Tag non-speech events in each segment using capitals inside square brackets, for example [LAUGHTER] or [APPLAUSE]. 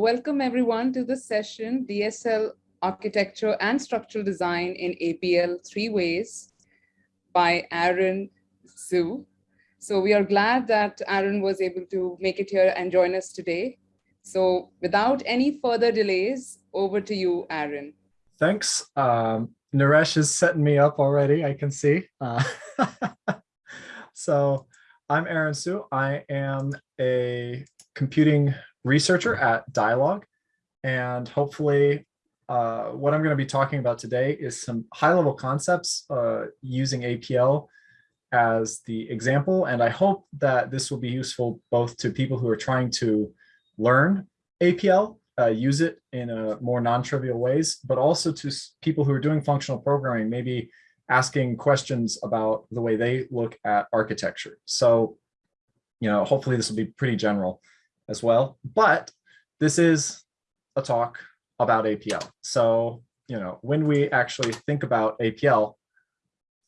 Welcome everyone to the session, DSL Architecture and Structural Design in APL Three Ways by Aaron Hsu. So we are glad that Aaron was able to make it here and join us today. So without any further delays, over to you, Aaron. Thanks. Um, Naresh is setting me up already, I can see. Uh, [LAUGHS] so I'm Aaron Hsu. I am a computing researcher at Dyalog. And hopefully uh, what I'm going to be talking about today is some high level concepts uh, using APL as the example. And I hope that this will be useful both to people who are trying to learn APL, uh, use it in a more non-trivial ways, but also to people who are doing functional programming, maybe asking questions about the way they look at architecture. So, you know, hopefully this will be pretty general as well. But this is a talk about APL. So, you know, when we actually think about APL,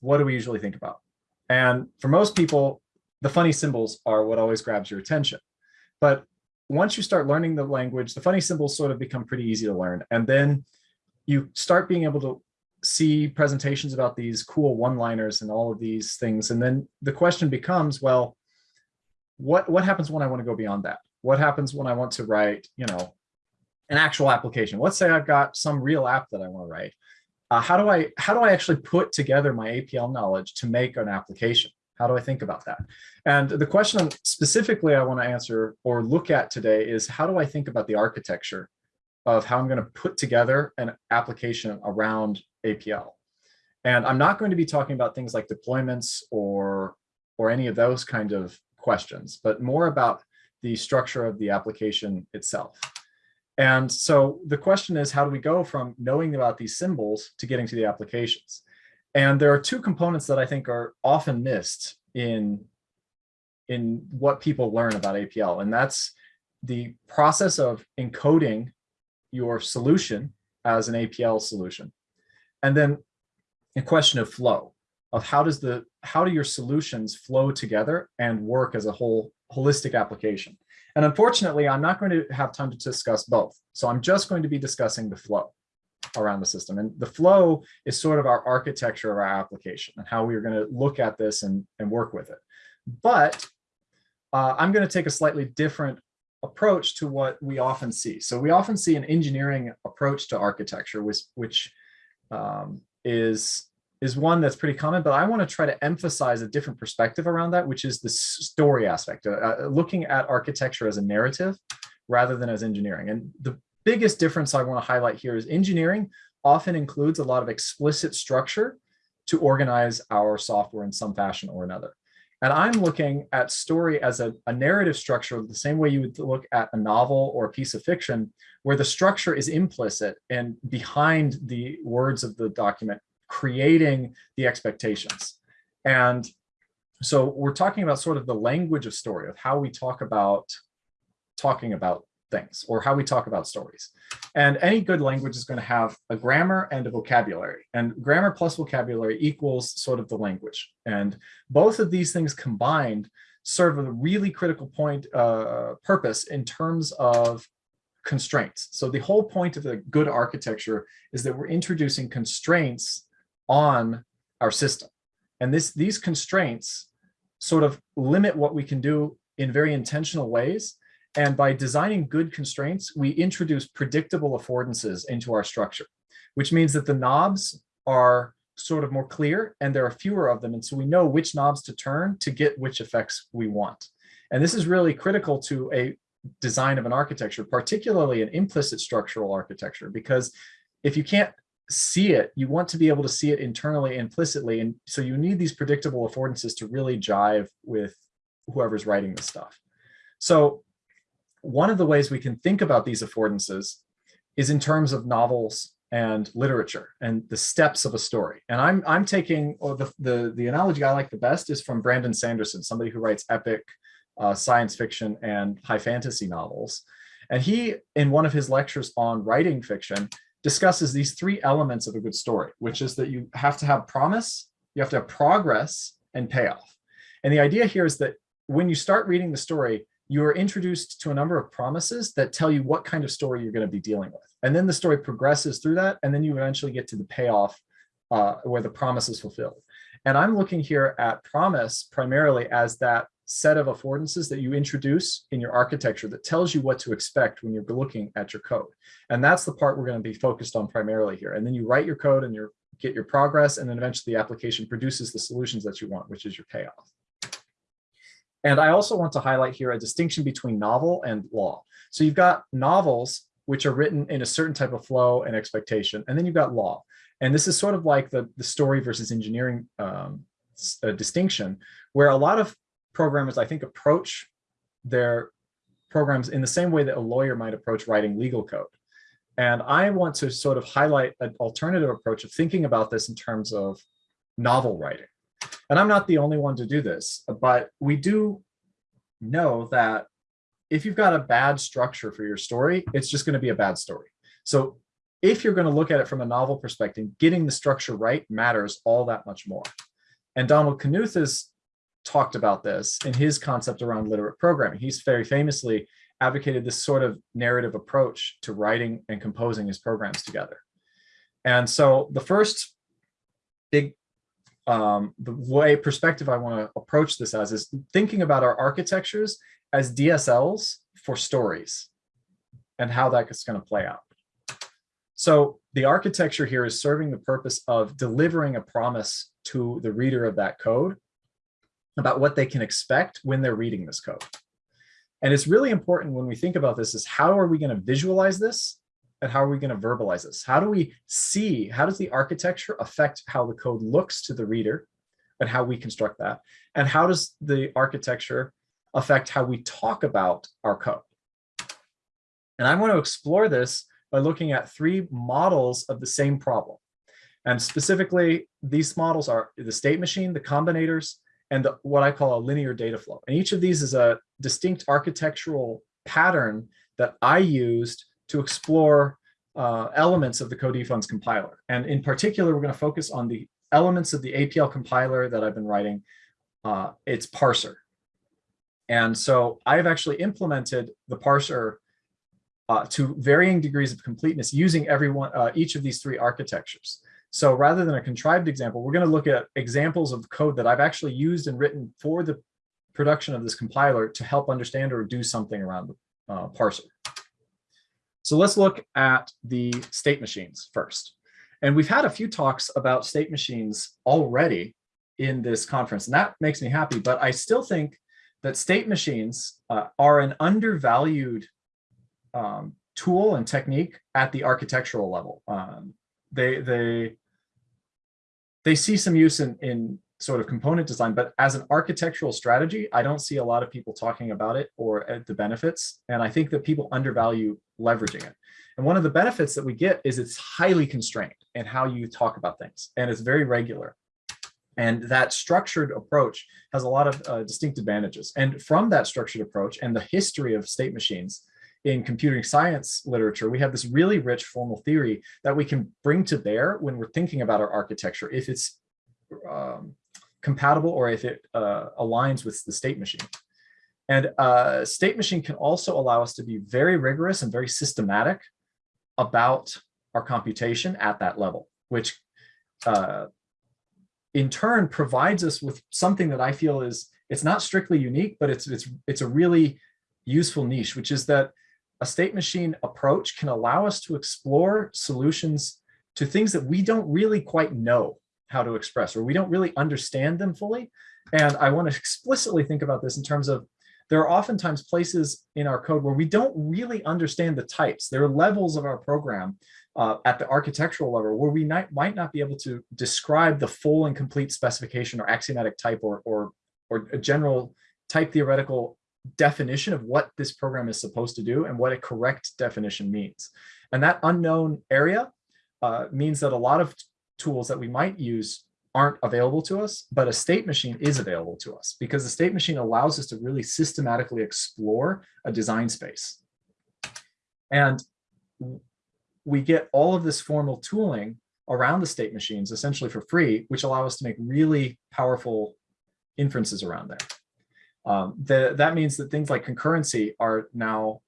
what do we usually think about? And for most people, the funny symbols are what always grabs your attention. But once you start learning the language, the funny symbols sort of become pretty easy to learn. And then you start being able to see presentations about these cool one-liners and all of these things. And then the question becomes, well, what, what happens when I want to go beyond that? What happens when I want to write, you know, an actual application? Let's say I've got some real app that I want to write. Uh, how do I how do I actually put together my APL knowledge to make an application? How do I think about that? And the question specifically I want to answer or look at today is how do I think about the architecture of how I'm going to put together an application around APL? And I'm not going to be talking about things like deployments or or any of those kind of questions, but more about the structure of the application itself. And so the question is, how do we go from knowing about these symbols to getting to the applications? And there are two components that I think are often missed in, in what people learn about APL. And that's the process of encoding your solution as an APL solution. And then a question of flow of how does the how do your solutions flow together and work as a whole holistic application. And unfortunately, I'm not going to have time to discuss both. So I'm just going to be discussing the flow around the system. And the flow is sort of our architecture of our application and how we are going to look at this and, and work with it. But uh, I'm going to take a slightly different approach to what we often see. So we often see an engineering approach to architecture, which, which um, is is one that's pretty common, but I want to try to emphasize a different perspective around that, which is the story aspect, uh, uh, looking at architecture as a narrative rather than as engineering. And the biggest difference I want to highlight here is engineering often includes a lot of explicit structure to organize our software in some fashion or another. And I'm looking at story as a, a, narrative structure the same way you would look at a novel or a piece of fiction, where the structure is implicit and behind the words of the document creating the expectations. And so we're talking about sort of the language of story of how we talk about talking about things or how we talk about stories. And any good language is going to have a grammar and a vocabulary and grammar plus vocabulary equals sort of the language. And both of these things combined serve a really critical point uh, purpose in terms of constraints. So the whole point of a good architecture is that we're introducing constraints on our system. And this, these constraints sort of limit what we can do in very intentional ways. And by designing good constraints, we introduce predictable affordances into our structure, which means that the knobs are sort of more clear and there are fewer of them. And so we know which knobs to turn to get which effects we want. And this is really critical to a design of an architecture, particularly an implicit structural architecture, because if you can't see it, you want to be able to see it internally, implicitly. And so you need these predictable affordances to really jive with whoever's writing the stuff. So one of the ways we can think about these affordances is in terms of novels and literature and the steps of a story. And I'm, I'm taking oh, the, the, the analogy I like the best is from Brandon Sanderson, somebody who writes epic uh, science fiction and high fantasy novels. And he, in one of his lectures on writing fiction, discusses these three elements of a good story, which is that you have to have promise, you have to have progress and payoff. And the idea here is that when you start reading the story, you're introduced to a number of promises that tell you what kind of story you're going to be dealing with. And then the story progresses through that, and then you eventually get to the payoff uh, where the promise is fulfilled. And I'm looking here at promise primarily as that set of affordances that you introduce in your architecture that tells you what to expect when you're looking at your code. And that's the part we're going to be focused on primarily here. And then you write your code and you get your progress, and then eventually the application produces the solutions that you want, which is your payoff. And I also want to highlight here a distinction between novel and law. So you've got novels, which are written in a certain type of flow and expectation, and then you've got law. And this is sort of like the, the story versus engineering um, distinction, where a lot of programmers, I think, approach their programs in the same way that a lawyer might approach writing legal code. And I want to sort of highlight an alternative approach of thinking about this in terms of novel writing. And I'm not the only one to do this, but we do know that if you've got a bad structure for your story, it's just going to be a bad story. So if you're going to look at it from a novel perspective, getting the structure right matters all that much more. And Donald Knuth has talked about this in his concept around literate programming. He's very famously advocated this sort of narrative approach to writing and composing his programs together. And so the first big um, the way perspective I want to approach this as is thinking about our architectures as DSLs for stories and how that's going to play out. So the architecture here is serving the purpose of delivering a promise to the reader of that code about what they can expect when they're reading this code. And it's really important when we think about this is how are we going to visualize this and how are we going to verbalize this? How do we see, how does the architecture affect how the code looks to the reader and how we construct that? And how does the architecture affect how we talk about our code? And I want to explore this by looking at three models of the same problem. And specifically, these models are the state machine, the combinators, and the, what I call a linear data flow. And each of these is a distinct architectural pattern that I used to explore uh, elements of the Co-dfns compiler. And in particular, we're going to focus on the elements of the APL compiler that I've been writing, uh, its parser. And so I've actually implemented the parser uh, to varying degrees of completeness using every one, uh, each of these three architectures. So rather than a contrived example, we're going to look at examples of code that I've actually used and written for the production of this compiler to help understand or do something around the uh, parser. So let's look at the state machines first. And we've had a few talks about state machines already in this conference, and that makes me happy. But I still think that state machines uh, are an undervalued um, tool and technique at the architectural level. Um, they, they they see some use in, in sort of component design, but as an architectural strategy, I don't see a lot of people talking about it or the benefits. And I think that people undervalue leveraging it. And one of the benefits that we get is it's highly constrained in how you talk about things and it's very regular. And that structured approach has a lot of uh, distinct advantages. And from that structured approach and the history of state machines, in computing science literature, we have this really rich formal theory that we can bring to bear when we're thinking about our architecture, if it's um, compatible or if it uh, aligns with the state machine. And uh, state machine can also allow us to be very rigorous and very systematic about our computation at that level, which uh, in turn provides us with something that I feel is, it's not strictly unique, but it's, it's, it's a really useful niche, which is that a state machine approach can allow us to explore solutions to things that we don't really quite know how to express or we don't really understand them fully. And I want to explicitly think about this in terms of there are oftentimes places in our code where we don't really understand the types. There are levels of our program uh, at the architectural level where we might, might not be able to describe the full and complete specification or axiomatic type or, or, or a general type theoretical definition of what this program is supposed to do and what a correct definition means. And that unknown area uh, means that a lot of tools that we might use aren't available to us, but a state machine is available to us because the state machine allows us to really systematically explore a design space. And we get all of this formal tooling around the state machines essentially for free, which allow us to make really powerful inferences around there. Um, the, that means that things like concurrency are now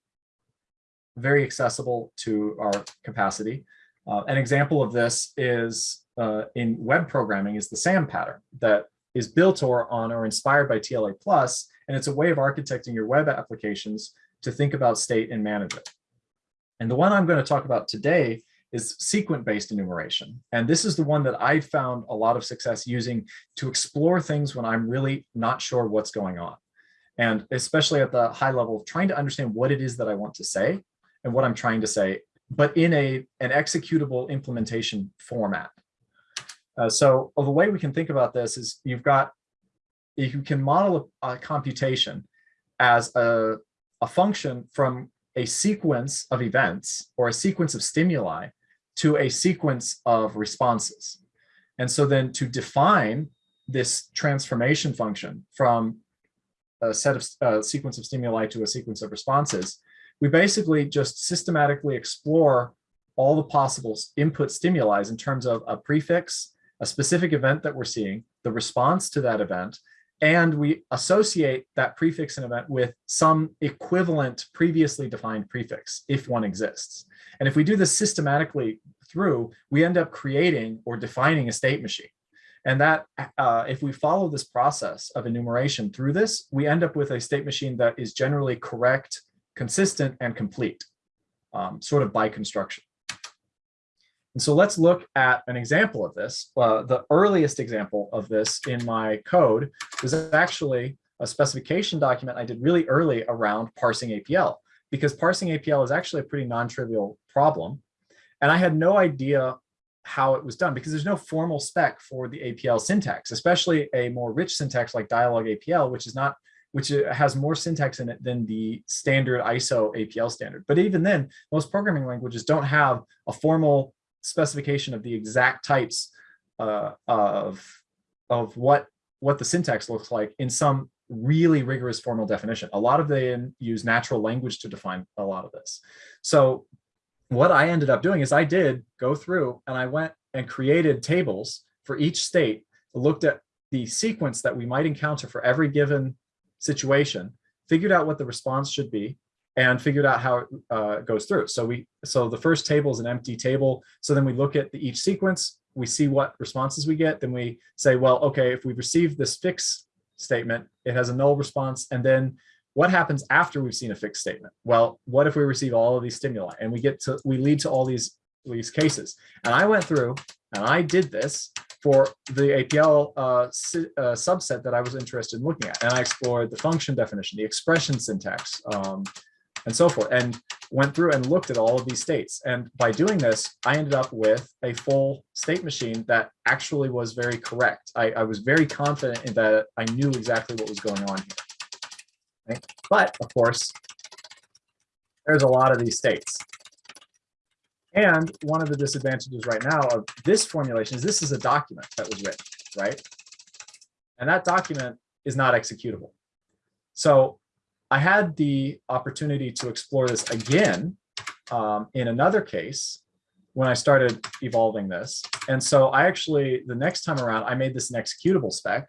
very accessible to our capacity. Uh, an example of this is uh, in web programming is the SAM pattern that is built or on or inspired by TLA plus, and it's a way of architecting your web applications to think about state and manage it. And the one I'm going to talk about today is sequence-based enumeration. And this is the one that I found a lot of success using to explore things when I'm really not sure what's going on. And especially at the high level of trying to understand what it is that I want to say and what I'm trying to say, but in a an executable implementation format. Uh, so the way we can think about this is you've got, you can model a, a computation as a, a function from a sequence of events or a sequence of stimuli to a sequence of responses. And so then to define this transformation function from a set of uh, sequence of stimuli to a sequence of responses, we basically just systematically explore all the possible input stimuli in terms of a prefix, a specific event that we're seeing, the response to that event, and we associate that prefix and event with some equivalent previously defined prefix, if one exists. And if we do this systematically through, we end up creating or defining a state machine. And that, uh, if we follow this process of enumeration through this, we end up with a state machine that is generally correct, consistent, and complete, um, sort of by construction. And so let's look at an example of this. Uh, the earliest example of this in my code was actually a specification document I did really early around parsing APL, because parsing APL is actually a pretty non-trivial problem. And I had no idea how it was done because there's no formal spec for the APL syntax, especially a more rich syntax like Dyalog APL, which is not which has more syntax in it than the standard ISO APL standard. But even then, most programming languages don't have a formal specification of the exact types uh, of, of what, what the syntax looks like in some really rigorous formal definition. A lot of them use natural language to define a lot of this. So what I ended up doing is I did go through and I went and created tables for each state, looked at the sequence that we might encounter for every given situation, figured out what the response should be, and figured out how it uh, goes through. So we, so the first table is an empty table. So then we look at the, each sequence, we see what responses we get. Then we say, well, okay, if we've received this fix statement, it has a null response. And then what happens after we've seen a fixed statement? Well, what if we receive all of these stimuli and we get to, we lead to all these, these cases. And I went through and I did this for the APL uh, uh, subset that I was interested in looking at. And I explored the function definition, the expression syntax, um, and so forth, and went through and looked at all of these states. And by doing this, I ended up with a full state machine that actually was very correct. I, I was very confident in that I knew exactly what was going on here. Right? But of course, there's a lot of these states. And one of the disadvantages right now of this formulation is this is a document that was written, right? And that document is not executable. So I had the opportunity to explore this again um, in another case when I started evolving this. And so I actually, the next time around, I made this an executable spec.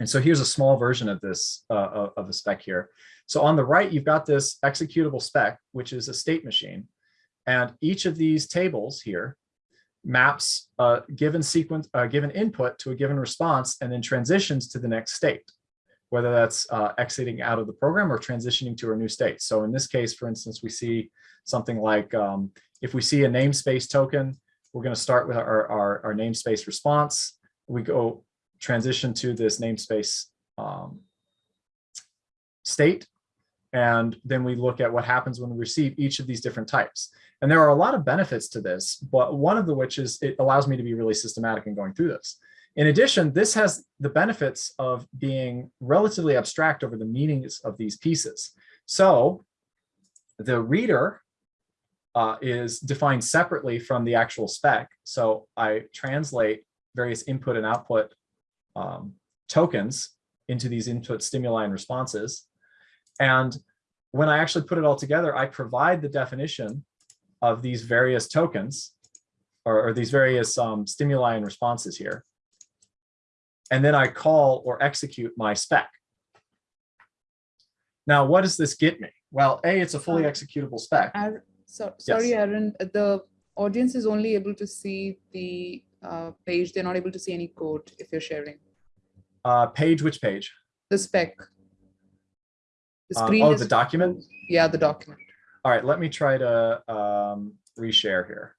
And so here's a small version of this, uh, of the spec here. So on the right, you've got this executable spec, which is a state machine. And each of these tables here maps a given sequence, a given input to a given response, and then transitions to the next state whether that's uh, exiting out of the program or transitioning to a new state. So in this case, for instance, we see something like um, if we see a namespace token, we're going to start with our, our, our, namespace response. We go transition to this namespace um, state. And then we look at what happens when we receive each of these different types. And there are a lot of benefits to this, but one of the which is it allows me to be really systematic in going through this. In addition, this has the benefits of being relatively abstract over the meanings of these pieces. So the reader uh, is defined separately from the actual spec. So I translate various input and output um, tokens into these input stimuli and responses. And when I actually put it all together, I provide the definition of these various tokens or, or these various um, stimuli and responses here and then I call or execute my spec. Now, what does this get me? Well, A, it's a fully Um, executable spec. Ar- so, sorry, Aaron, the audience is only able to see the uh, page. They're not able to see any code if you're sharing Uh, page, which page? the spec. The Uh, screen oh, is the document? Yeah, the document. All right, let me try to um, reshare here.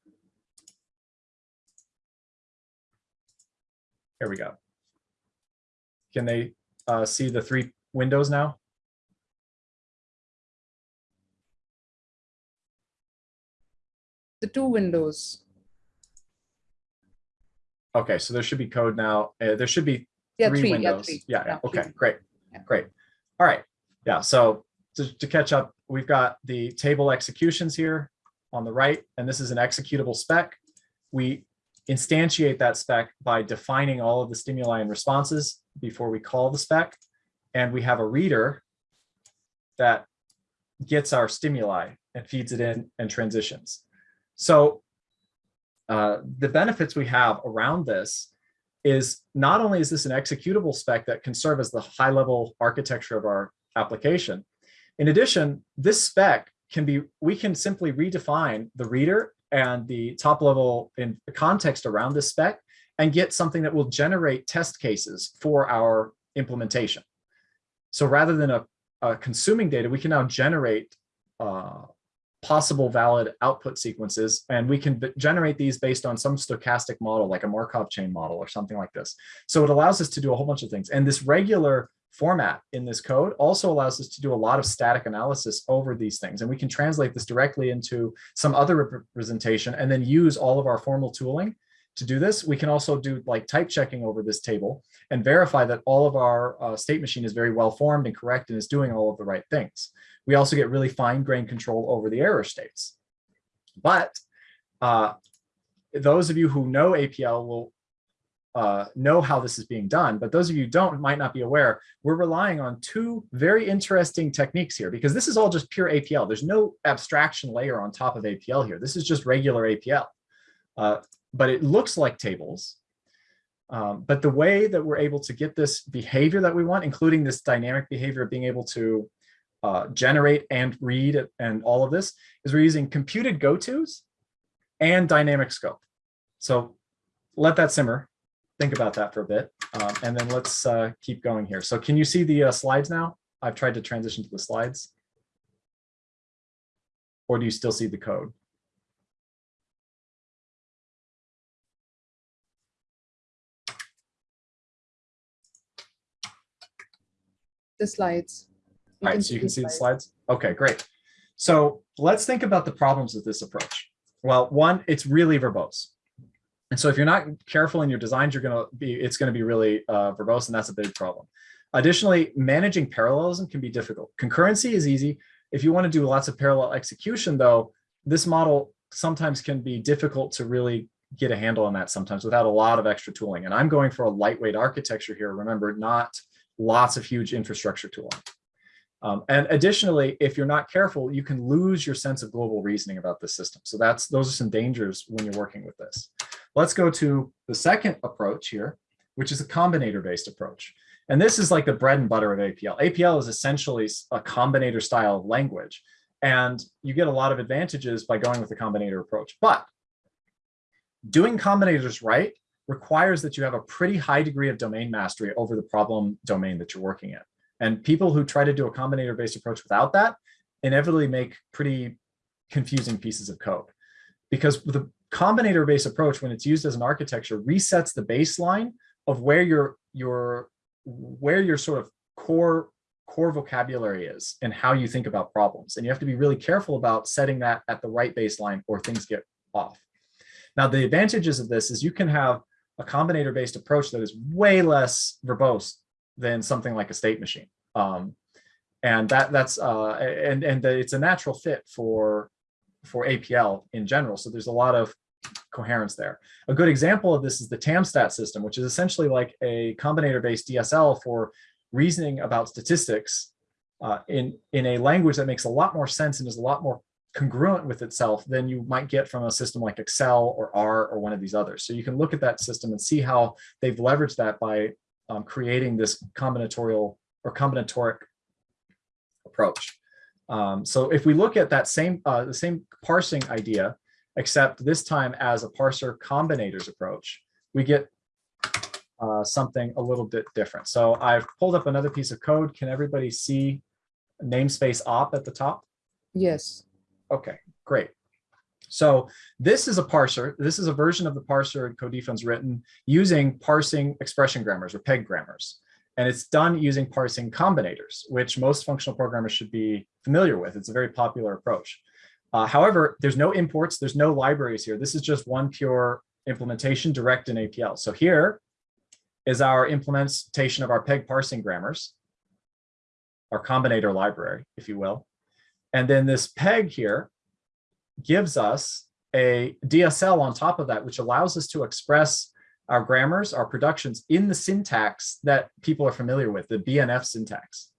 Here we go. Can they uh, see the three windows now? The two windows. Okay, so there should be code now. Uh, there should be Yeah, three three. Yeah, windows. three. Yeah, yeah, three. okay, great, Yeah. great. All right, yeah, so to, to catch up, we've got the table executions here on the right, and this is an executable spec. We instantiate that spec by defining all of the stimuli and responses before we call the spec. And we have a reader that gets our stimuli and feeds it in and transitions. So uh, the benefits we have around this is not only is this an executable spec that can serve as the high level architecture of our application, in addition, this spec can be, we can simply redefine the reader and the top level in context around this spec and get something that will generate test cases for our implementation. So rather than a, a consuming data, we can now generate uh, possible valid output sequences, and we can generate these based on some stochastic model, like a Markov chain model or something like this. So it allows us to do a whole bunch of things. And this regular format in this code also allows us to do a lot of static analysis over these things. And we can translate this directly into some other representation and then use all of our formal tooling to do this. We can also do like type checking over this table and verify that all of our uh, state machine is very well formed and correct and is doing all of the right things. We also get really fine grained control over the error states. But uh, those of you who know APL will uh, know how this is being done, but those of you don't might not be aware, we're relying on two very interesting techniques here because this is all just pure APL. There's no abstraction layer on top of APL here. This is just regular APL, uh, but it looks like tables. Um, but the way that we're able to get this behavior that we want, including this dynamic behavior of being able to uh, generate and read and all of this, is we're using computed go-tos and dynamic scope. So let that simmer think about that for a bit. Um, and then let's uh, keep going here. So can you see the uh, slides now? I've tried to transition to the slides. Or do you still see the code? The slides. All right, so you can see the slides. Okay, great. So let's think about the problems with this approach. Well, one, it's really verbose. And so if you're not careful in your designs, you're going to be, it's going to be really uh, verbose, and that's a big problem. Additionally, managing parallelism can be difficult. Concurrency is easy. If you want to do lots of parallel execution, though, this model sometimes can be difficult to really get a handle on that sometimes without a lot of extra tooling. And I'm going for a lightweight architecture here. Remember, not lots of huge infrastructure tooling. Um, and additionally, if you're not careful, you can lose your sense of global reasoning about the system. So that's those are some dangers when you're working with this. Let's go to the second approach here, which is a combinator-based approach. And this is like the bread and butter of APL. APL is essentially a combinator style language. And you get a lot of advantages by going with the combinator approach. But doing combinators right requires that you have a pretty high degree of domain mastery over the problem domain that you're working in. And people who try to do a combinator-based approach without that inevitably make pretty confusing pieces of code. Because the combinator-based approach, when it's used as an architecture, resets the baseline of where your your where your sort of core core vocabulary is and how you think about problems. And you have to be really careful about setting that at the right baseline or things get off. Now, the advantages of this is you can have a combinator-based approach that is way less verbose than something like a state machine. Um, and that that's uh, and and it's a natural fit for for APL in general. So there's a lot of coherence there. A good example of this is the TAMSTAT system, which is essentially like a combinator-based DSL for reasoning about statistics uh, in, in a language that makes a lot more sense and is a lot more congruent with itself than you might get from a system like Excel or R or one of these others. So you can look at that system and see how they've leveraged that by um, creating this combinatorial or combinatoric approach. Um, so if we look at that same uh, the same parsing idea, except this time as a parser combinators approach, we get uh, something a little bit different. So I've pulled up another piece of code. Can everybody see namespace op at the top? Yes. Okay, great. So this is a parser. This is a version of the parser Co-dfns's written using parsing expression grammars or PEG grammars. And it's done using parsing combinators, which most functional programmers should be familiar with. It's a very popular approach. Uh, however, there's no imports, there's no libraries here. This is just one pure implementation direct in APL. So here is our implementation of our PEG parsing grammars, our combinator library, if you will. And then this PEG here gives us a DSL on top of that, which allows us to express our grammars, our productions in the syntax that people are familiar with, the BNF syntax.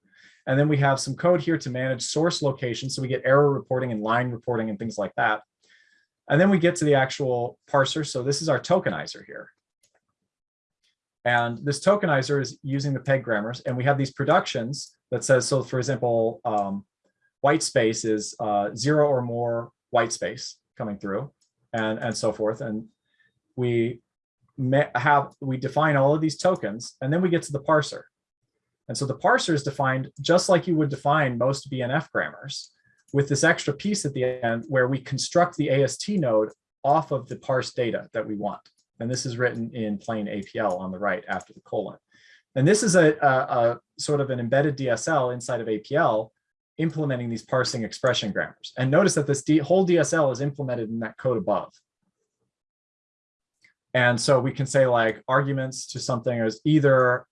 And then we have some code here to manage source location. So we get error reporting and line reporting and things like that. And then we get to the actual parser. So this is our tokenizer here. And this tokenizer is using the PEG grammars. And we have these productions that says, so for example, um, white space is uh, zero or more white space coming through and, and so forth. And we have, we define all of these tokens and then we get to the parser. And so the parser is defined just like you would define most BNF grammars with this extra piece at the end where we construct the AST node off of the parse data that we want. And this is written in plain APL on the right after the colon. And this is a, a, a sort of an embedded DSL inside of APL implementing these parsing expression grammars. And notice that this D whole DSL is implemented in that code above. And so we can say like arguments to something is either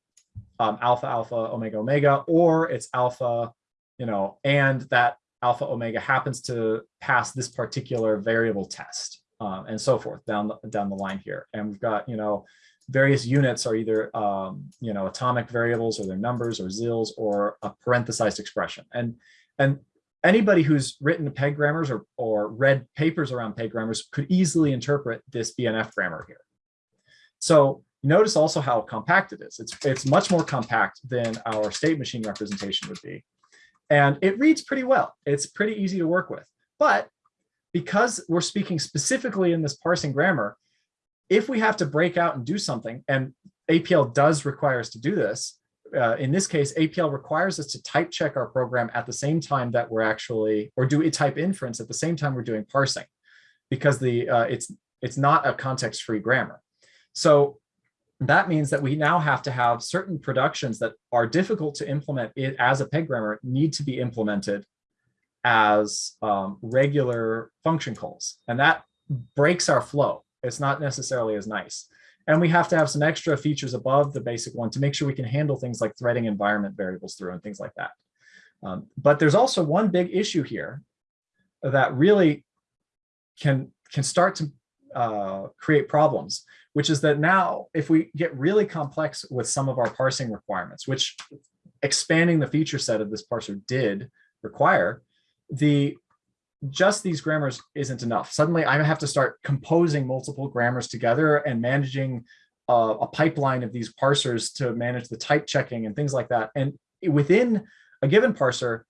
um, alpha, alpha, omega, omega, or it's alpha, you know, and that alpha, omega happens to pass this particular variable test um, and so forth down the, down the line here. And we've got, you know, various units are either, um, you know, atomic variables or their numbers or zildes or a parenthesized expression. And and anybody who's written PEG grammars or, or read papers around PEG grammars could easily interpret this BNF grammar here. So notice also how compact it is. It's, it's much more compact than our state machine representation would be. And it reads pretty well. It's pretty easy to work with. But because we're speaking specifically in this parsing grammar, if we have to break out and do something, and APL does require us to do this, uh, in this case, APL requires us to type check our program at the same time that we're actually, or do a type inference at the same time we're doing parsing, because the uh, it's it's not a context-free grammar. So that means that we now have to have certain productions that are difficult to implement it as a PEG grammar need to be implemented as um, regular function calls. And that breaks our flow. It's not necessarily as nice. And we have to have some extra features above the basic one to make sure we can handle things like threading environment variables through and things like that. Um, but there's also one big issue here that really can, can start to uh, create problems, which is that now if we get really complex with some of our parsing requirements, which expanding the feature set of this parser did require, the just these grammars isn't enough. Suddenly I have to start composing multiple grammars together and managing uh, a pipeline of these parsers to manage the type checking and things like that. And within a given parser,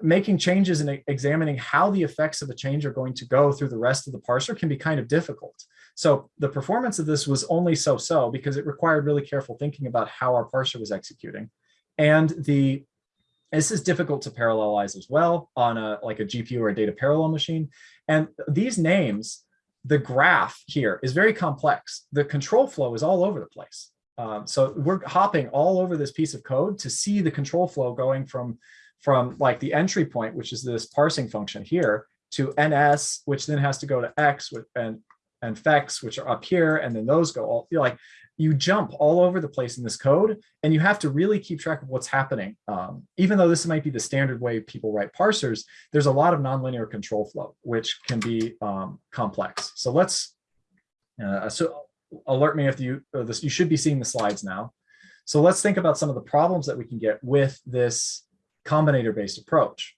making changes and examining how the effects of a change are going to go through the rest of the parser can be kind of difficult. So the performance of this was only so-so because it required really careful thinking about how our parser was executing. And the this is difficult to parallelize as well on a like a GPU or a data parallel machine. And these names, the graph here is very complex. The control flow is all over the place. Um, so we're hopping all over this piece of code to see the control flow going from, from like the entry point, which is this parsing function here, to ns, which then has to go to x with, and and fex, which are up here, and then those go all like you jump all over the place in this code and you have to really keep track of what's happening. Um, even though this might be the standard way people write parsers, there's a lot of nonlinear control flow, which can be um, complex. So let's, uh, so alert me if you, uh, this, you should be seeing the slides now. So let's think about some of the problems that we can get with this combinator based approach.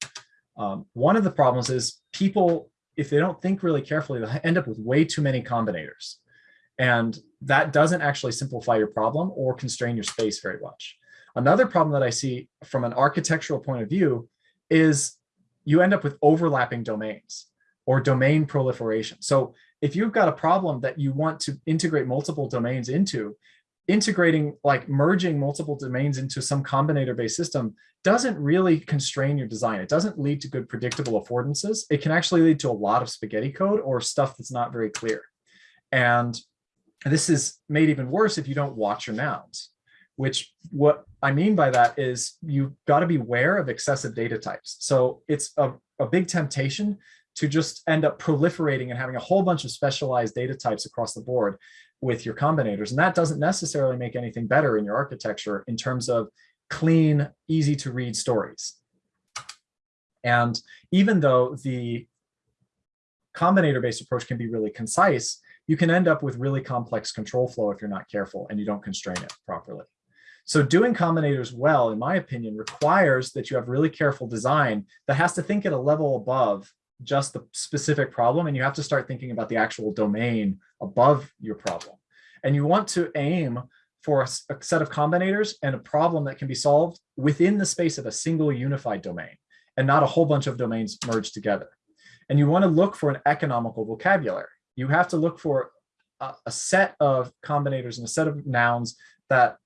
Um, one of the problems is people, if they don't think really carefully, they'll end up with way too many combinators. And that doesn't actually simplify your problem or constrain your space very much. Another problem that I see from an architectural point of view is you end up with overlapping domains or domain proliferation. So if you've got a problem that you want to integrate multiple domains into, integrating like merging multiple domains into some combinator based system doesn't really constrain your design. It doesn't lead to good predictable affordances. It can actually lead to a lot of spaghetti code or stuff that's not very clear. And this is made even worse if you don't watch your nouns, which what I mean by that is you've got to be aware of excessive data types. So it's a, a big temptation to just end up proliferating and having a whole bunch of specialized data types across the board with your combinators. And that doesn't necessarily make anything better in your architecture in terms of clean, easy to read stories. And even though the combinator-based approach can be really concise, you can end up with really complex control flow if you're not careful and you don't constrain it properly. So doing combinators well, in my opinion, requires that you have really careful design that has to think at a level above just the specific problem and you have to start thinking about the actual domain above your problem. And you want to aim for a, a, set of combinators and a problem that can be solved within the space of a single unified domain and not a whole bunch of domains merged together. And you want to look for an economical vocabulary. You have to look for a, a set of combinators and a set of nouns that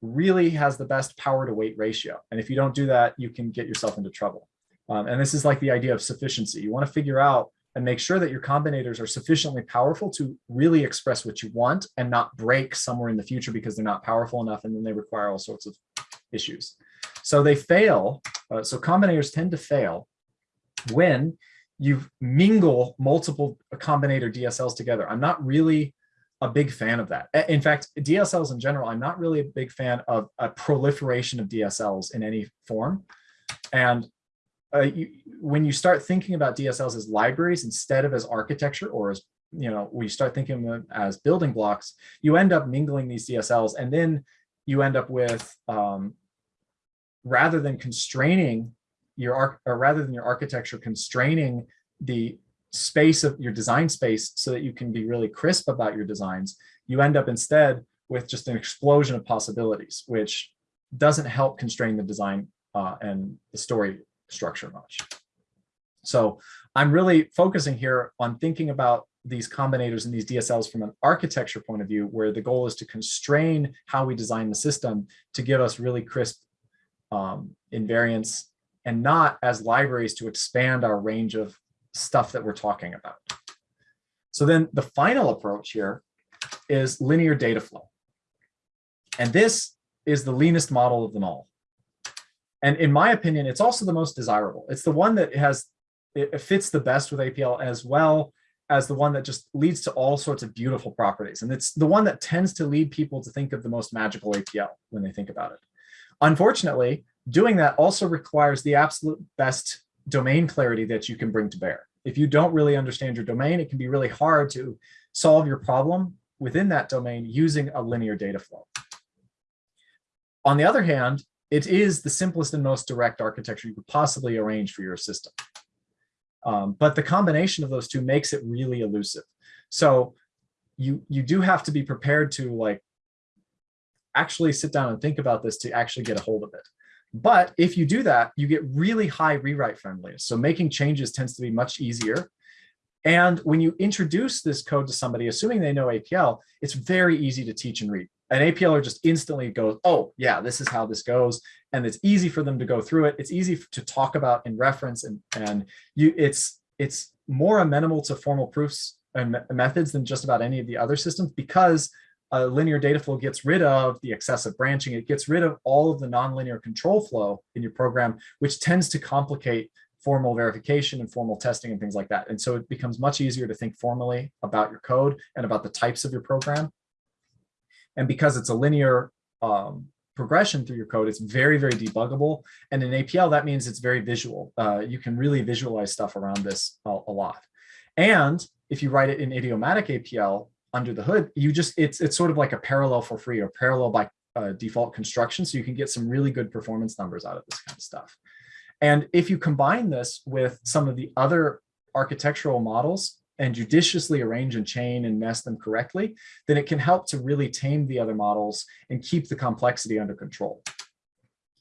really has the best power to weight ratio. And if you don't do that, you can get yourself into trouble. Um, and this is like the idea of sufficiency. You want to figure out and make sure that your combinators are sufficiently powerful to really express what you want and not break somewhere in the future because they're not powerful enough and then they require all sorts of issues. So they fail. Uh, so combinators tend to fail when you mingle multiple combinator DSLs together. I'm not really a big fan of that. In fact, DSLs in general, I'm not really a big fan of a proliferation of DSLs in any form. And uh, you, when you start thinking about DSLs as libraries instead of as architecture or as, you know, we start thinking of them as building blocks, you end up mingling these DSLs and then you end up with, um, rather than constraining your, or rather than your architecture constraining the space of your design space so that you can be really crisp about your designs, you end up instead with just an explosion of possibilities, which doesn't help constrain the design uh, and the story structure much. So I'm really focusing here on thinking about these combinators and these DSLs from an architecture point of view, where the goal is to constrain how we design the system to give us really crisp um, invariance and not as libraries to expand our range of stuff that we're talking about. So then the final approach here is linear data flow. And this is the leanest model of them all. And in my opinion, it's also the most desirable. It's the one that has, it fits the best with APL as well as the one that just leads to all sorts of beautiful properties. And it's the one that tends to lead people to think of the most magical APL when they think about it. Unfortunately, doing that also requires the absolute best domain clarity that you can bring to bear. If you don't really understand your domain, it can be really hard to solve your problem within that domain using a linear data flow. On the other hand, it is the simplest and most direct architecture you could possibly arrange for your system. Um, but the combination of those two makes it really elusive. So you, you do have to be prepared to like actually sit down and think about this to actually get a hold of it. But if you do that, you get really high rewrite friendliness. So making changes tends to be much easier. And when you introduce this code to somebody, assuming they know APL, it's very easy to teach and read an APLer just instantly goes, oh, yeah, this is how this goes. And it's easy for them to go through it. It's easy to talk about in reference and, and you it's it's more amenable to formal proofs and methods than just about any of the other systems because a linear data flow gets rid of the excessive branching. It gets rid of all of the nonlinear control flow in your program, which tends to complicate formal verification and formal testing and things like that. And so it becomes much easier to think formally about your code and about the types of your program and because it's a linear um, progression through your code, it's very, very debuggable. And in APL, that means it's very visual. Uh, you can really visualize stuff around this a, a, lot. And if you write it in idiomatic APL under the hood, you just, it's, it's sort of like a parallel for free or parallel by uh, default construction. So you can get some really good performance numbers out of this kind of stuff. And if you combine this with some of the other architectural models and judiciously arrange and chain and nest them correctly, then it can help to really tame the other models and keep the complexity under control.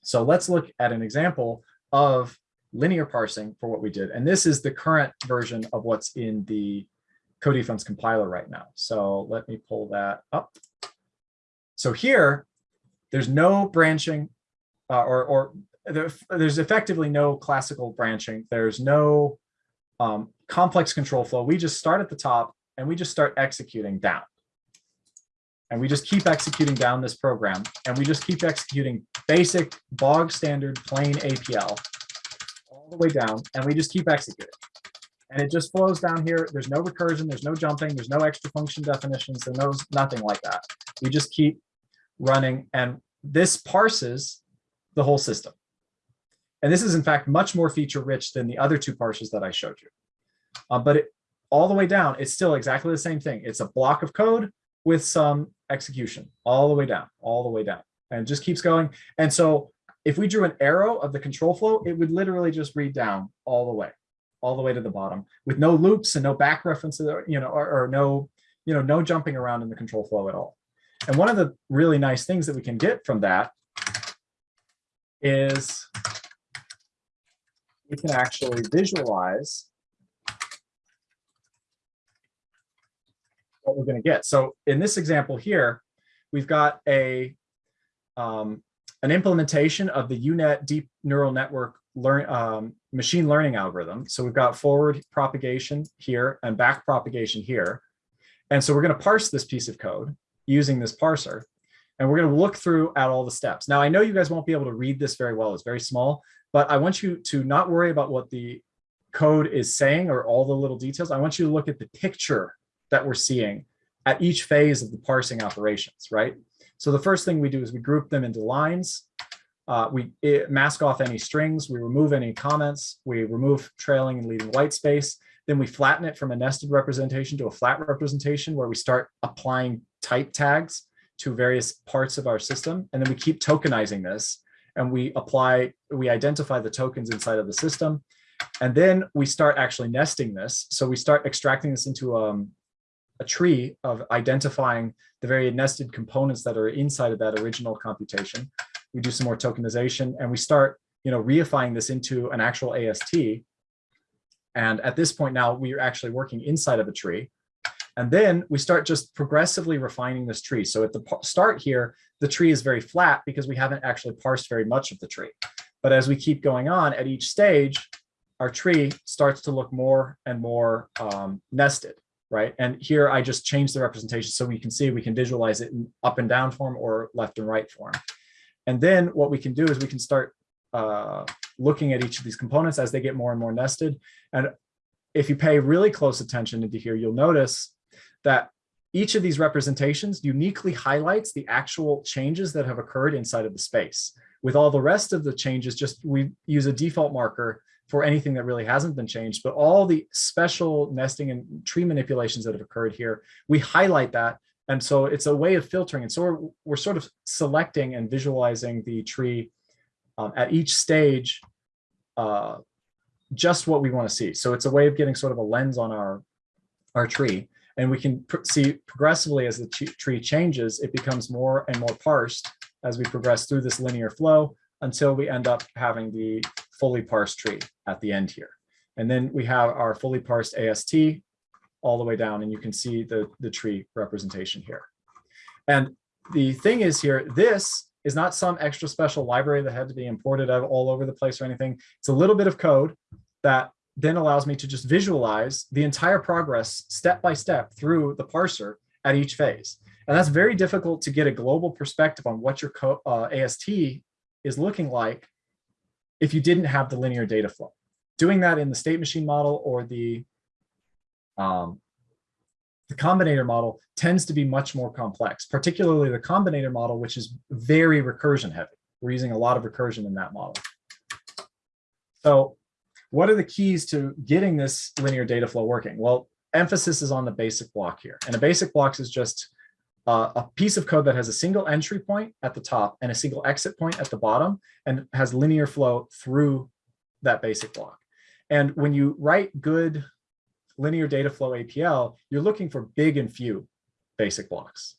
So let's look at an example of linear parsing for what we did. And this is the current version of what's in the Co-dfns compiler right now. So let me pull that up. So here, there's no branching uh, or, or there, there's effectively no classical branching. There's no um, complex control flow. We just start at the top and we just start executing down. And we just keep executing down this program and we just keep executing basic bog standard plain APL all the way down and we just keep executing. And it just flows down here. There's no recursion, there's no jumping, there's no extra function definitions, there's no, nothing like that. We just keep running and this parses the whole system. And this is in fact much more feature rich than the other two parses that I showed you. Uh, but it, all the way down, it's still exactly the same thing. It's a block of code with some execution all the way down, all the way down, and just keeps going. And so if we drew an arrow of the control flow, it would literally just read down all the way, all the way to the bottom with no loops and no back references, or, you know, or, or no, you know, no jumping around in the control flow at all. And one of the really nice things that we can get from that is we can actually visualize what we're going to get. So in this example here, we've got a um, an implementation of the UNet deep neural network learn um, machine learning algorithm. So we've got forward propagation here and back propagation here. And so we're going to parse this piece of code using this parser. And we're going to look through at all the steps. Now, I know you guys won't be able to read this very well. It's very small, but I want you to not worry about what the code is saying or all the little details. I want you to look at the picture that we're seeing at each phase of the parsing operations, right? So the first thing we do is we group them into lines. Uh, we mask off any strings, we remove any comments, we remove trailing and leading white space. Then we flatten it from a nested representation to a flat representation where we start applying type tags to various parts of our system. And then we keep tokenizing this and we apply, we identify the tokens inside of the system. And then we start actually nesting this. So we start extracting this into um, a tree of identifying the very nested components that are inside of that original computation. We do some more tokenization and we start, you know, reifying this into an actual AST. And at this point now, we are actually working inside of a tree. And then we start just progressively refining this tree. So at the start here, the tree is very flat because we haven't actually parsed very much of the tree. But as we keep going on at each stage, our tree starts to look more and more um, nested right? And here I just change the representation so we can see, we can visualize it in up and down form or left and right form. And then what we can do is we can start uh, looking at each of these components as they get more and more nested. And if you pay really close attention into here, you'll notice that each of these representations uniquely highlights the actual changes that have occurred inside of the space. With all the rest of the changes, just we use a default marker for anything that really hasn't been changed, but all the special nesting and tree manipulations that have occurred here, we highlight that. And so it's a way of filtering. And so we're, we're sort of selecting and visualizing the tree um, at each stage, uh, just what we want to see. So it's a way of getting sort of a lens on our, our tree. And we can see progressively as the tree changes, it becomes more and more parsed as we progress through this linear flow until we end up having the fully parsed tree at the end here. And then we have our fully parsed AST all the way down and you can see the, the tree representation here. And the thing is here, this is not some extra special library that had to be imported all over the place or anything. It's a little bit of code that then allows me to just visualize the entire progress step by step through the parser at each phase. And that's very difficult to get a global perspective on what your uh, AST is looking like if you didn't have the linear data flow. Doing that in the state machine model or the, um, the combinator model tends to be much more complex, particularly the combinator model, which is very recursion heavy. We're using a lot of recursion in that model. So what are the keys to getting this linear data flow working? Well, emphasis is on the basic block here. And a basic block is just uh, a piece of code that has a single entry point at the top and a single exit point at the bottom and has linear flow through that basic block. And when you write good linear data flow APL, you're looking for big and few basic blocks.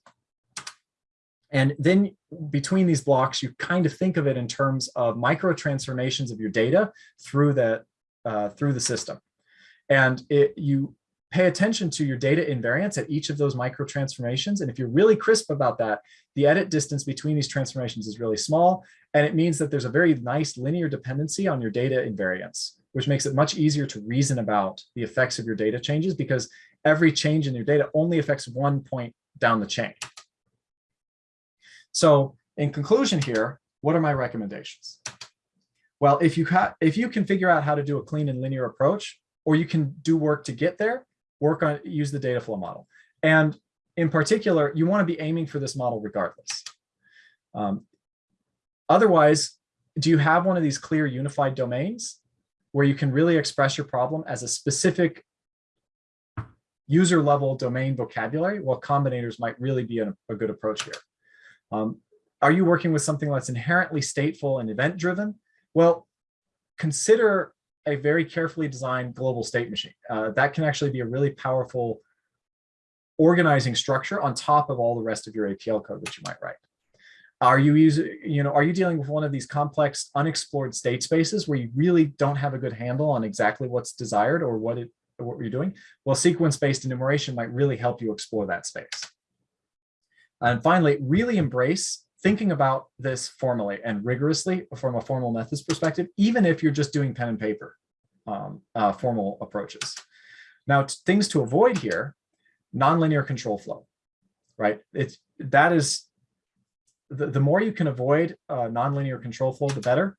And then between these blocks, you kind of think of it in terms of micro transformations of your data through the, uh, through the system. And it, you pay attention to your data invariance at each of those micro transformations. And if you're really crisp about that, the edit distance between these transformations is really small. And it means that there's a very nice linear dependency on your data invariance, which makes it much easier to reason about the effects of your data changes because every change in your data only affects one point down the chain. So in conclusion here, what are my recommendations? Well, if you, if you can figure out how to do a clean and linear approach, or you can do work to get there, work on use the data flow model. And in particular, you want to be aiming for this model regardless. Um, otherwise, do you have one of these clear unified domains where you can really express your problem as a specific user level domain vocabulary? Well, combinators might really be a, a good approach here. Um, are you working with something that's inherently stateful and event driven? Well, consider a very carefully designed global state machine. Uh, that can actually be a really powerful organizing structure on top of all the rest of your APL code that you might write. Are you using, you know, are you dealing with one of these complex unexplored state spaces where you really don't have a good handle on exactly what's desired or what it what you're doing? Well, sequence-based enumeration might really help you explore that space. And finally, really embrace thinking about this formally and rigorously from a formal methods perspective, even if you're just doing pen and paper um, uh, formal approaches. Now, things to avoid here, nonlinear control flow, right? It's that is the, the more you can avoid uh, nonlinear control flow, the better.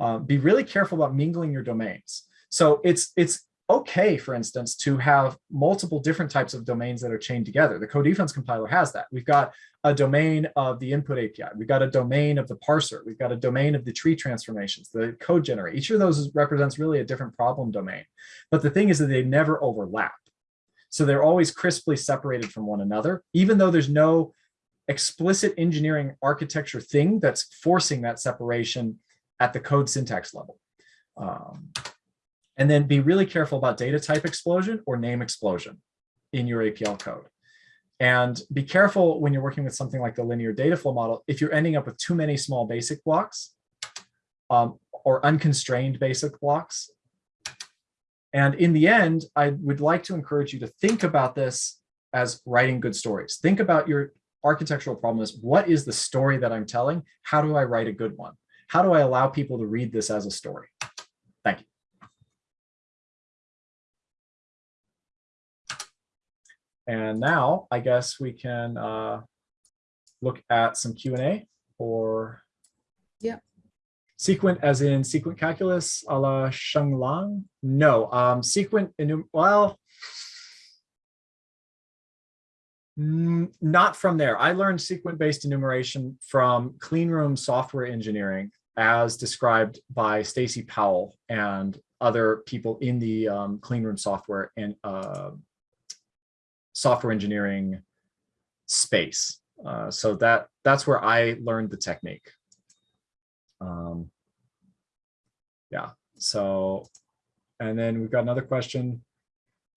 Uh, be really careful about mingling your domains. So it's it's okay, for instance, to have multiple different types of domains that are chained together. The Co-dfns compiler has that. We've got a domain of the input API. We've got a domain of the parser. We've got a domain of the tree transformations, the code generator. Each of those represents really a different problem domain. But the thing is that they never overlap. So they're always crisply separated from one another, even though there's no explicit engineering architecture thing that's forcing that separation at the code syntax level. Um, and then be really careful about data type explosion or name explosion in your APL code. And be careful when you're working with something like the linear data flow model, if you're ending up with too many small basic blocks um, or unconstrained basic blocks. And in the end, I would like to encourage you to think about this as writing good stories. Think about your architectural problem is what is the story that I'm telling? How do I write a good one? How do I allow people to read this as a story? Thank you. And now I guess we can uh, look at some Q&A or yeah. Sequent as in sequent calculus a la Sheng No, um, sequent, well, not from there. I learned sequent-based enumeration from cleanroom software engineering as described by Stacy Prowell and other people in the um, cleanroom software and uh, software engineering space. Uh, so that that's where I learned the technique. Um, yeah, so, and then we've got another question.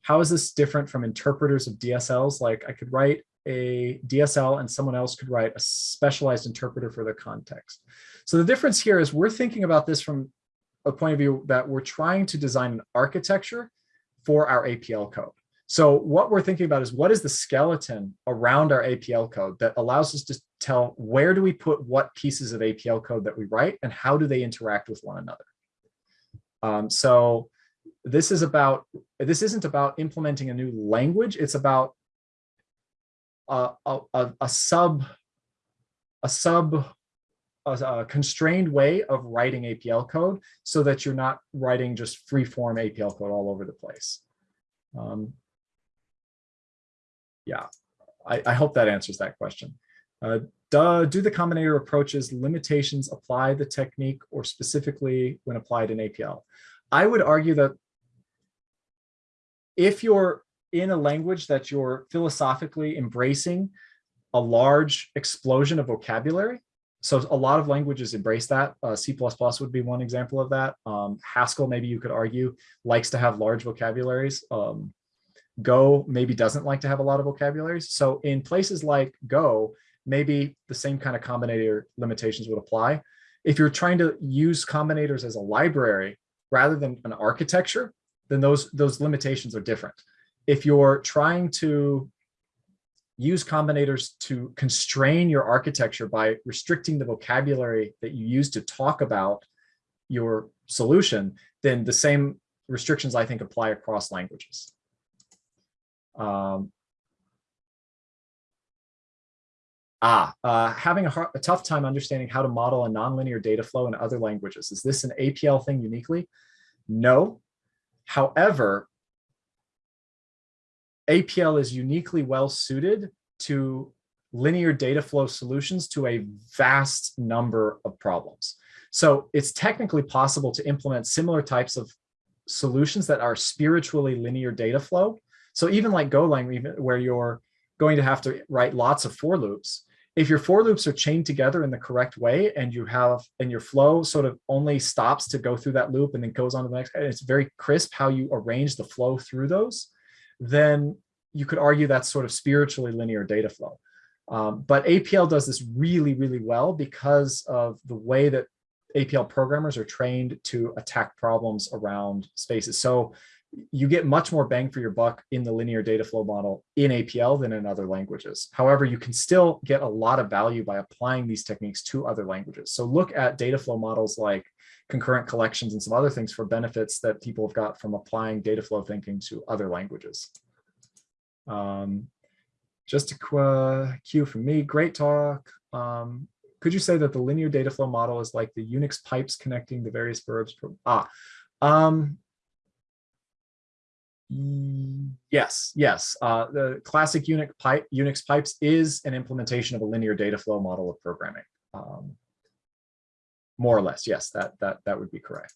How is this different from interpreters of DSLs? Like I could write a DSL and someone else could write a specialized interpreter for their context. So the difference here is we're thinking about this from a point of view that we're trying to design an architecture for our APL code. So what we're thinking about is what is the skeleton around our APL code that allows us to tell where do we put what pieces of APL code that we write and how do they interact with one another. Um, so this is about, this isn't about implementing a new language. It's about a, a, a sub, a sub a, constrained way of writing APL code so that you're not writing just free form APL code all over the place. Um, yeah, I, I, hope that answers that question. Uh, do the combinator approaches limitations apply the technique or specifically when applied in APL? I would argue that if you're in a language that you're philosophically embracing a large explosion of vocabulary, so a lot of languages embrace that. Uh, C++ would be one example of that. Um, Haskell, maybe you could argue, likes to have large vocabularies. Um, Go maybe doesn't like to have a lot of vocabularies. So in places like Go, maybe the same kind of combinator limitations would apply. If you're trying to use combinators as a library rather than an architecture, then those, those limitations are different. If you're trying to use combinators to constrain your architecture by restricting the vocabulary that you use to talk about your solution, then the same restrictions I think apply across languages. Um, ah, uh, having a, hard, a, tough time understanding how to model a nonlinear data flow in other languages. Is this an APL thing uniquely? No. However, APL is uniquely well suited to linear data flow solutions to a vast number of problems. So it's technically possible to implement similar types of solutions that are spiritually linear data flow. So even like Golang, where you're going to have to write lots of for loops, if your for loops are chained together in the correct way and you have and your flow sort of only stops to go through that loop and then goes on to the next, and it's very crisp how you arrange the flow through those, then you could argue that's sort of spiritually linear data flow. Um, but APL does this really, really well because of the way that APL programmers are trained to attack problems around spaces. So you get much more bang for your buck in the linear data flow model in APL than in other languages. However, you can still get a lot of value by applying these techniques to other languages. So look at data flow models like concurrent collections and some other things for benefits that people have got from applying data flow thinking to other languages. Um, just a cue from me, great talk. Um, could you say that the linear data flow model is like the Unix pipes connecting the various verbs? Ah, um, yes, yes. Uh, the classic Unix, pipe, Unix pipes is an implementation of a linear data flow model of programming. Um, more or less, yes, that, that, that would be correct.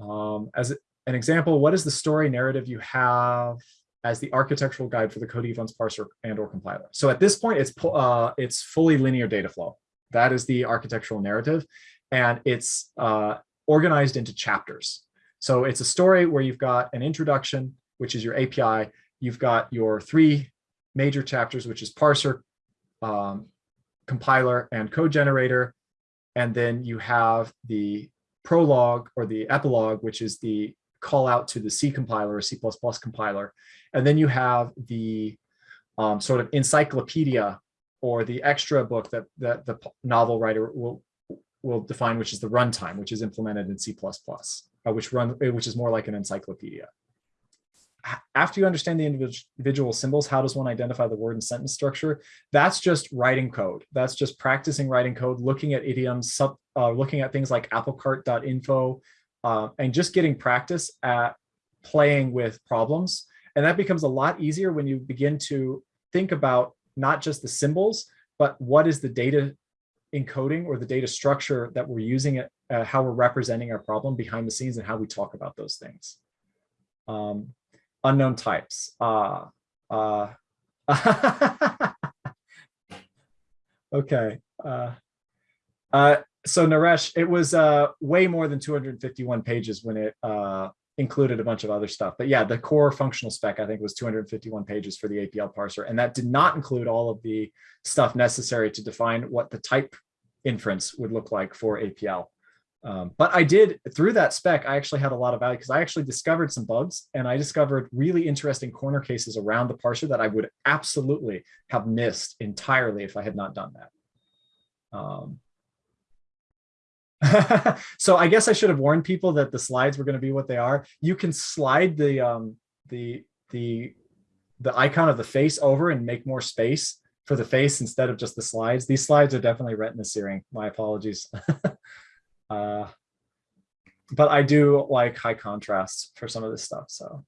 Um, as an example, what is the story narrative you have as the architectural guide for the Co-dfns parser and or compiler. So at this point, it's uh, it's fully linear data flow. That is the architectural narrative, and it's uh, organized into chapters. So it's a story where you've got an introduction, which is your API. You've got your three major chapters, which is parser, um, compiler, and code generator. And then you have the prologue or the epilogue, which is the call out to the C compiler or C++ compiler. And then you have the um, sort of encyclopedia or the extra book that, that the novel writer will, will define, which is the runtime, which is implemented in C++, uh, which, run, which is more like an encyclopedia. After you understand the individual symbols, how does one identify the word and sentence structure? That's just writing code. That's just practicing writing code, looking at idioms, sub, uh, looking at things like aplcart.info, uh, and just getting practice at playing with problems. And that becomes a lot easier when you begin to think about not just the symbols, but what is the data encoding or the data structure that we're using it, uh, how we're representing our problem behind the scenes and how we talk about those things. Um, unknown types. Uh, uh, [LAUGHS] okay. Uh, uh, so Naresh, it was uh, way more than 251 pages when it uh, included a bunch of other stuff. But yeah, the core functional spec, I think, was 251 pages for the APL parser. And that did not include all of the stuff necessary to define what the type inference would look like for APL. Um, but I did, through that spec, I actually had a lot of value because I actually discovered some bugs and I discovered really interesting corner cases around the parser that I would absolutely have missed entirely if I had not done that. Um, [LAUGHS] so I guess I should have warned people that the slides were going to be what they are. You can slide the um, the the the icon of the face over and make more space for the face instead of just the slides. These slides are definitely retina searing. My apologies. [LAUGHS] uh, but I do like high contrast for some of this stuff. So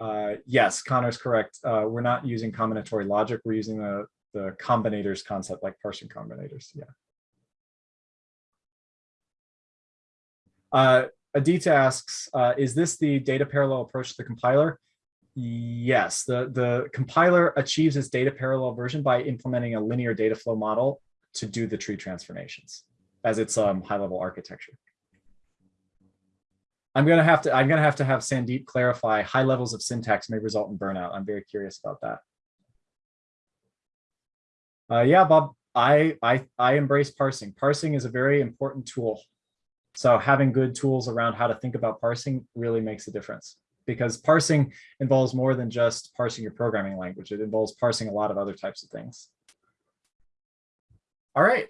uh, yes, Connor's correct. Uh, we're not using combinatory logic. We're using the the combinators concept like parsing combinators. Yeah. Uh, Adita asks, uh, is this the data parallel approach to the compiler? Yes, the, the compiler achieves its data parallel version by implementing a linear data flow model to do the tree transformations as its um, high level architecture. I'm gonna have to I'm gonna have to have Sandeep clarify high levels of syntax may result in burnout. I'm very curious about that. Uh, yeah, Bob, I, I, I embrace parsing. Parsing is a very important tool. So having good tools around how to think about parsing really makes a difference because parsing involves more than just parsing your programming language. It involves parsing a lot of other types of things. All right,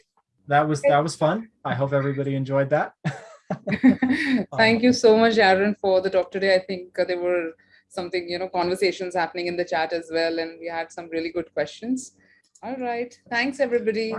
that was that was fun. I hope everybody enjoyed that. [LAUGHS] [LAUGHS] Thank you so much, Aaron, for the talk today. I think uh, there were something, you know, conversations happening in the chat as well, and we had some really good questions. All right. Thanks, everybody.